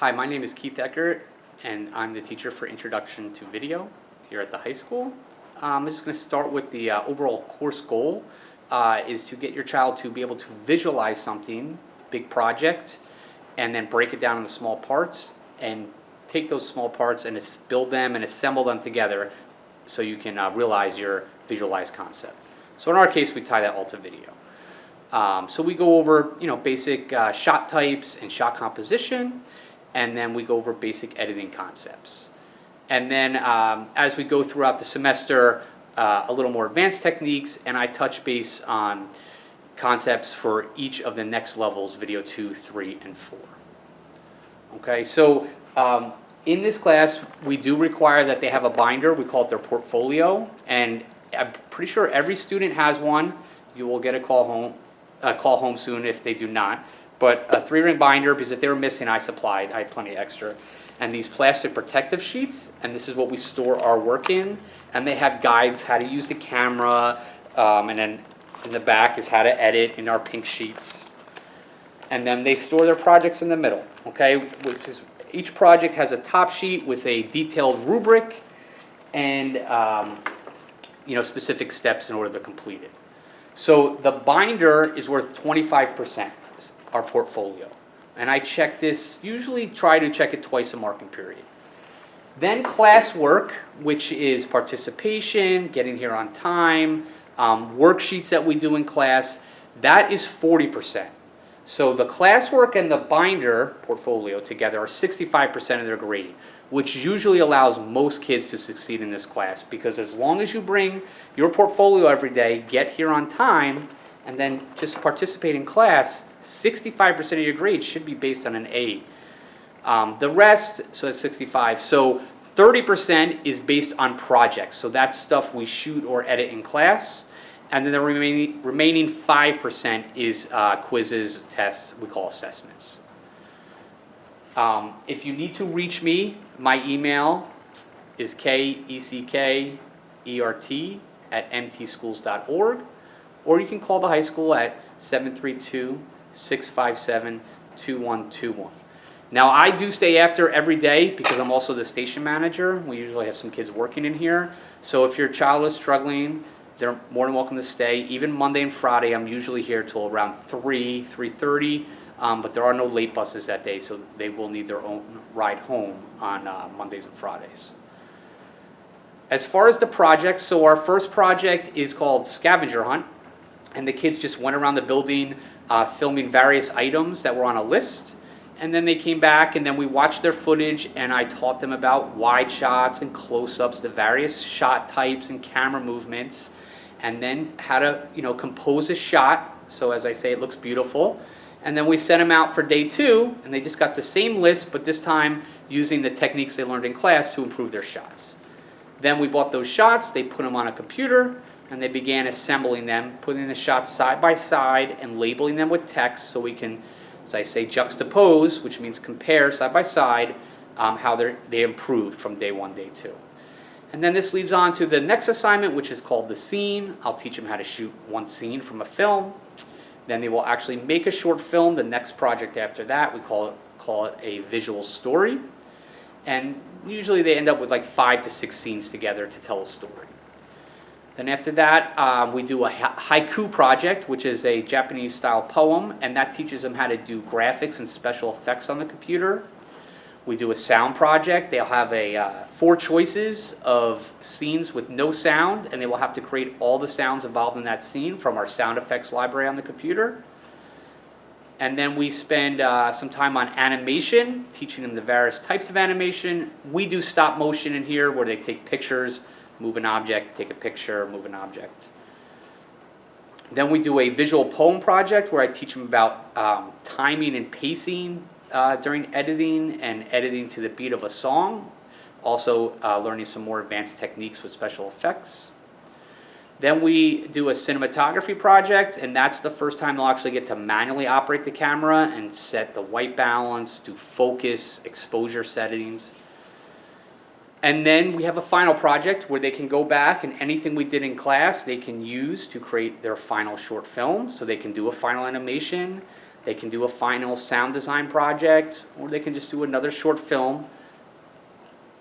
Hi, my name is Keith Eckert, and I'm the teacher for Introduction to Video here at the high school. Um, I'm just going to start with the uh, overall course goal uh, is to get your child to be able to visualize something, big project, and then break it down into small parts and take those small parts and build them and assemble them together so you can uh, realize your visualized concept. So in our case, we tie that all to video. Um, so we go over, you know, basic uh, shot types and shot composition, and then we go over basic editing concepts. And then um, as we go throughout the semester, uh, a little more advanced techniques, and I touch base on concepts for each of the next levels, video two, three, and four. Okay, so um, in this class, we do require that they have a binder, we call it their portfolio, and I'm pretty sure every student has one. You will get a call home, a call home soon if they do not. But a three-ring binder, because if they were missing, I supplied, I had plenty extra. And these plastic protective sheets, and this is what we store our work in. And they have guides, how to use the camera, um, and then in the back is how to edit in our pink sheets and then they store their projects in the middle, okay? Which is, each project has a top sheet with a detailed rubric and, um, you know, specific steps in order to complete it. So the binder is worth twenty-five percent, our portfolio. And I check this, usually try to check it twice a marking period. Then classwork, which is participation, getting here on time, um, worksheets that we do in class, that is forty percent. So the classwork and the binder portfolio together are sixty-five percent of their grade, which usually allows most kids to succeed in this class, because as long as you bring your portfolio every day, get here on time, and then just participate in class, sixty-five percent of your grade should be based on an A. Um, the rest, so that's sixty-five, so thirty percent is based on projects, so that's stuff we shoot or edit in class. And then the remaining, remaining five percent is uh, quizzes, tests, we call assessments. Um, if you need to reach me, my email is K-E-C-K-E-R-T at mtschools.org. Or you can call the high school at 732-657-2121. Now, I do stay after every day because I'm also the station manager. We usually have some kids working in here. So if your child is struggling, they're more than welcome to stay. Even Monday and Friday, I'm usually here till around 3, 3.30. Um, but there are no late buses that day, so they will need their own ride home on uh, Mondays and Fridays. As far as the projects, so our first project is called Scavenger Hunt. And the kids just went around the building uh, filming various items that were on a list. And then they came back and then we watched their footage and I taught them about wide shots and close-ups, the various shot types and camera movements. And then how to, you know, compose a shot. So as I say, it looks beautiful. And then we sent them out for day two and they just got the same list, but this time using the techniques they learned in class to improve their shots. Then we bought those shots, they put them on a computer, and they began assembling them, putting the shots side by side and labeling them with text so we can, as I say, juxtapose, which means compare side by side, um, how they improved from day one, day two. And then this leads on to the next assignment, which is called the scene. I'll teach them how to shoot one scene from a film. Then they will actually make a short film. The next project after that, we call it, call it a visual story. And usually they end up with like five to six scenes together to tell a story. Then after that, um, we do a ha- haiku project, which is a Japanese style poem, and that teaches them how to do graphics and special effects on the computer. We do a sound project. They'll have a uh, four choices of scenes with no sound, and they will have to create all the sounds involved in that scene from our sound effects library on the computer. And then we spend uh, some time on animation, teaching them the various types of animation. We do stop motion in here where they take pictures, move an object, take a picture, move an object. Then we do a visual poem project where I teach them about um, timing and pacing uh, during editing and editing to the beat of a song. Also uh, learning some more advanced techniques with special effects. Then we do a cinematography project, and that's the first time they'll actually get to manually operate the camera and set the white balance, do focus, exposure settings. And then we have a final project where they can go back and anything we did in class, they can use to create their final short film. So they can do a final animation, They can do a final sound design project, or they can just do another short film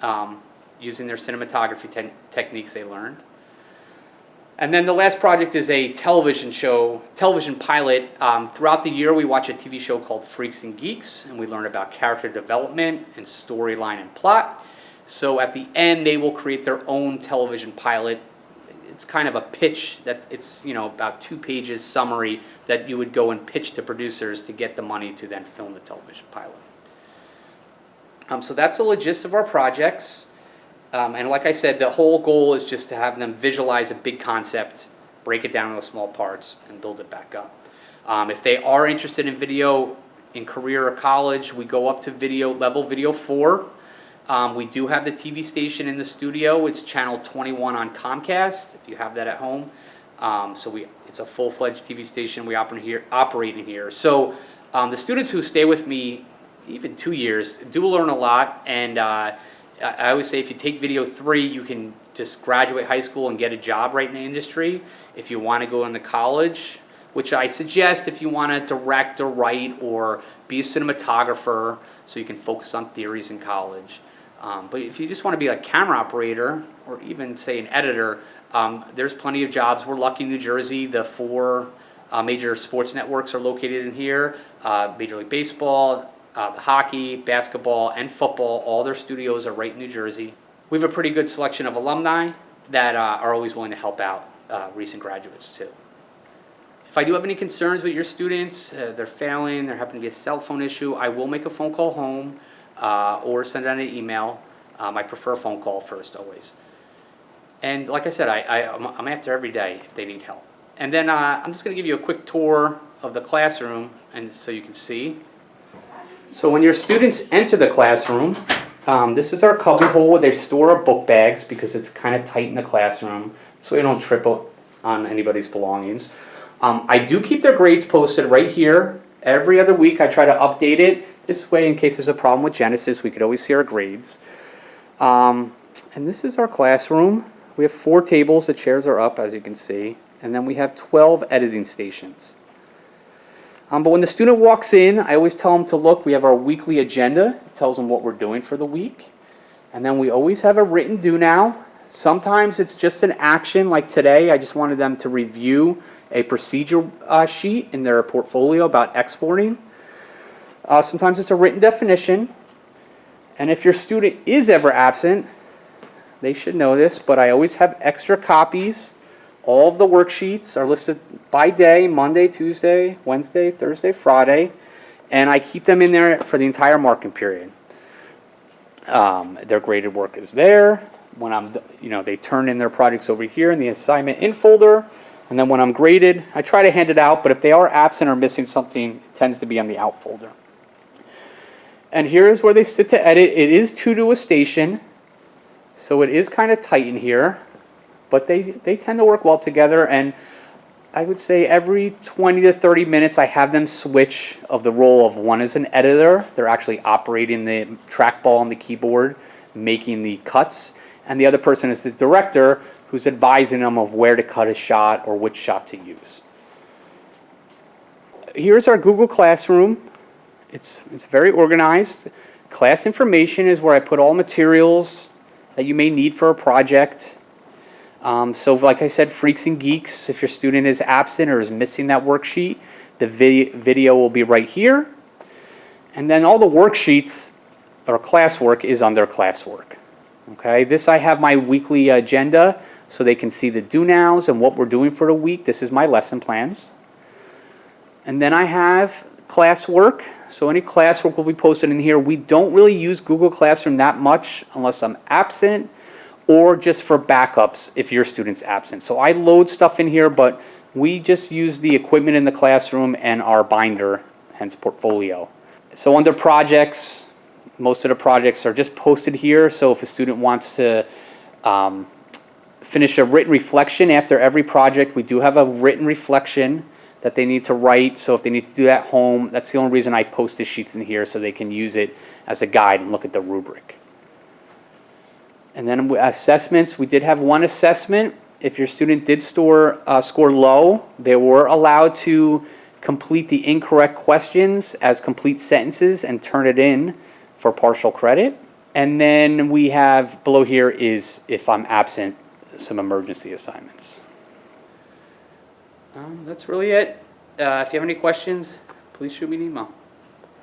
um, using their cinematography te- techniques they learned. And then the last project is a television show, television pilot. Um, throughout the year, we watch a TV show called Freaks and Geeks, and we learn about character development and storyline and plot. So at the end, they will create their own television pilot. It's kind of a pitch that it's you know about two pages summary that you would go and pitch to producers to get the money to then film the television pilot. Um, so that's the gist of our projects. Um, and like I said, the whole goal is just to have them visualize a big concept, break it down into small parts, and build it back up. Um, if they are interested in video in career or college, we go up to video level video four. Um, we do have the TV station in the studio. It's channel 21 on Comcast. If you have that at home, um, so we it's a full-fledged TV station we operate here. Operating here. So um, the students who stay with me, even two years, do learn a lot and. Uh, I I always say if you take video three, you can just graduate high school and get a job right in the industry. If you want to go into college, which I suggest if you want to direct or write or be a cinematographer so you can focus on theories in college. Um, but if you just want to be a camera operator or even say an editor, um, there's plenty of jobs. We're lucky in New Jersey, the four uh, major sports networks are located in here. Uh, Major League Baseball, uh, hockey, basketball, and football, all their studios are right in New Jersey. We have a pretty good selection of alumni that uh, are always willing to help out uh, recent graduates too. If I do have any concerns with your students, uh, they're failing, there happen to be a cell phone issue, I will make a phone call home uh, or send out an email. Um, I prefer a phone call first always. And like I said, I, I, I'm- I'm after every day if they need help. And then uh, I'm just going to give you a quick tour of the classroom and so you can see. So when your students enter the classroom, um, this is our cubby hole where they store our book bags because it's kind of tight in the classroom, so we don't trip on anybody's belongings. Um, I do keep their grades posted right here. Every other week I try to update it. This way, in case there's a problem with Genesis, we could always see our grades. Um, and this is our classroom. We have four tables, the chairs are up as you can see, and then we have 12 editing stations. Um, but when the student walks in, I always tell them to look. We have our weekly agenda. It tells them what we're doing for the week. And then we always have a written do now. Sometimes it's just an action, like today. I just wanted them to review a procedure uh, sheet in their portfolio about exporting. Uh, sometimes it's a written definition. And if your student is ever absent, they should know this, but I always have extra copies. All of the worksheets are listed by day, Monday, Tuesday, Wednesday, Thursday, Friday, and I keep them in there for the entire marking period. Um, their graded work is there. When I'm, you know, they turn in their projects over here in the assignment in folder, and then when I'm graded, I try to hand it out, but if they are absent or missing something, it tends to be on the out folder. And here is where they sit to edit. It is two to a station, so it is kind of tight in here, but they, they tend to work well together. And I would say every 20 to 30 minutes, I have them switch of the role of one as an editor. They're actually operating the trackball on the keyboard, making the cuts. And the other person is the director who's advising them of where to cut a shot or which shot to use. Here's our Google Classroom. It's, it's very organized. Class information is where I put all materials that you may need for a project. Um, so like I said, Freaks and Geeks, if your student is absent or is missing that worksheet, the vi video will be right here. And then all the worksheets or classwork is under classwork. Okay, this I have my weekly agenda so they can see the do nows and what we're doing for the week. This is my lesson plans. And then I have classwork. So any classwork will be posted in here. We don't really use Google Classroom that much unless I'm absent or just for backups if your student's absent. So I load stuff in here, but we just use the equipment in the classroom and our binder, hence portfolio. So under projects, most of the projects are just posted here. So if a student wants to um, finish a written reflection after every project, we do have a written reflection that they need to write. So if they need to do that home, that's the only reason I post the sheets in here so they can use it as a guide and look at the rubric. And then assessments, we did have one assessment. If your student did store, uh, score low, they were allowed to complete the incorrect questions as complete sentences and turn it in for partial credit. And then we have, below here is if I'm absent, some emergency assignments. Um, that's really it. Uh, if you have any questions, please shoot me an email.